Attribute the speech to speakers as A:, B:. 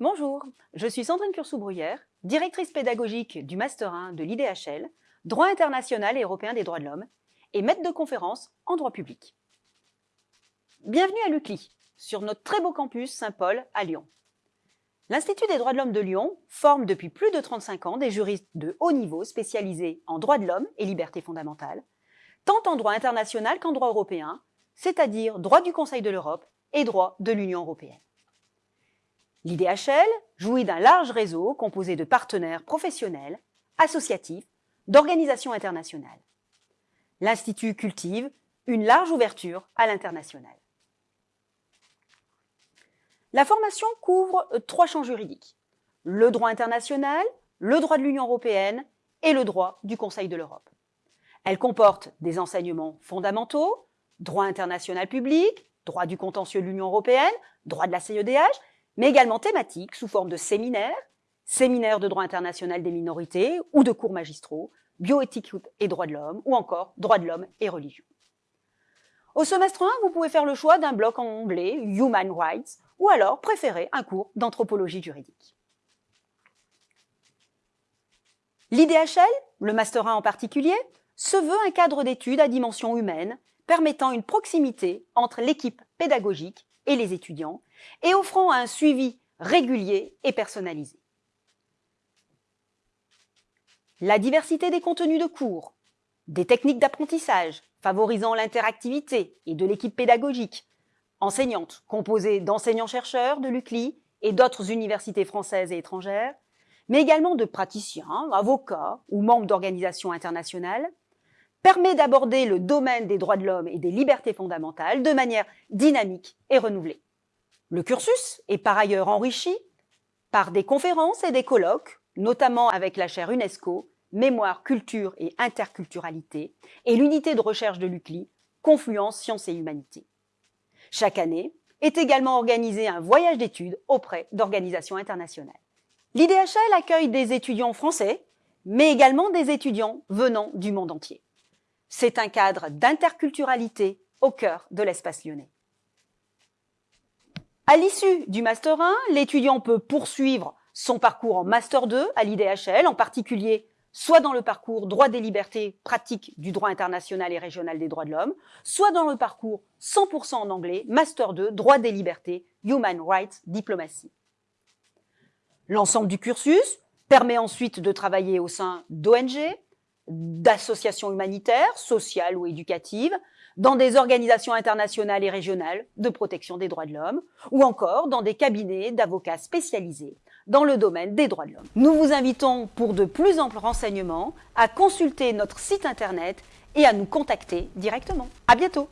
A: Bonjour, je suis Sandrine Cursou-Bruyère, directrice pédagogique du Master 1 de l'IDHL, droit international et européen des droits de l'homme, et maître de conférence en droit public. Bienvenue à l'UCLI, sur notre très beau campus Saint-Paul à Lyon. L'Institut des droits de l'homme de Lyon forme depuis plus de 35 ans des juristes de haut niveau spécialisés en droits de l'homme et libertés fondamentales, tant en droit international qu'en droit européen, c'est-à-dire droit du Conseil de l'Europe et droit de l'Union européenne. L'IDHL jouit d'un large réseau composé de partenaires professionnels, associatifs, d'organisations internationales. L'Institut cultive une large ouverture à l'international. La formation couvre trois champs juridiques, le droit international, le droit de l'Union européenne et le droit du Conseil de l'Europe. Elle comporte des enseignements fondamentaux, droit international public, droit du contentieux de l'Union européenne, droit de la CEDH, mais également thématiques sous forme de séminaires, séminaires de droit international des minorités ou de cours magistraux, bioéthique et droits de l'homme, ou encore droits de l'homme et religion. Au semestre 1, vous pouvez faire le choix d'un bloc en anglais, Human Rights, ou alors préférer un cours d'anthropologie juridique. L'IDHL, le Master 1 en particulier, se veut un cadre d'études à dimension humaine permettant une proximité entre l'équipe pédagogique et les étudiants et offrant un suivi régulier et personnalisé. La diversité des contenus de cours, des techniques d'apprentissage favorisant l'interactivité et de l'équipe pédagogique, enseignante composée d'enseignants-chercheurs de l'UCLI et d'autres universités françaises et étrangères, mais également de praticiens, avocats ou membres d'organisations internationales, permet d'aborder le domaine des droits de l'homme et des libertés fondamentales de manière dynamique et renouvelée. Le cursus est par ailleurs enrichi par des conférences et des colloques, notamment avec la chaire UNESCO, Mémoire, Culture et Interculturalité, et l'unité de recherche de l'UCLI, Confluence Sciences et Humanités. Chaque année est également organisé un voyage d'études auprès d'organisations internationales. L'IDHL accueille des étudiants français, mais également des étudiants venant du monde entier. C'est un cadre d'interculturalité au cœur de l'espace lyonnais. À l'issue du Master 1, l'étudiant peut poursuivre son parcours en Master 2 à l'IDHL, en particulier soit dans le parcours droit des libertés pratiques du droit international et régional des droits de l'homme, soit dans le parcours 100% en anglais, Master 2, droit des libertés, Human Rights Diplomacy. L'ensemble du cursus permet ensuite de travailler au sein d'ONG, d'associations humanitaires, sociales ou éducatives, dans des organisations internationales et régionales de protection des droits de l'homme, ou encore dans des cabinets d'avocats spécialisés dans le domaine des droits de l'homme. Nous vous invitons pour de plus amples renseignements à consulter notre site internet et à nous contacter directement. À bientôt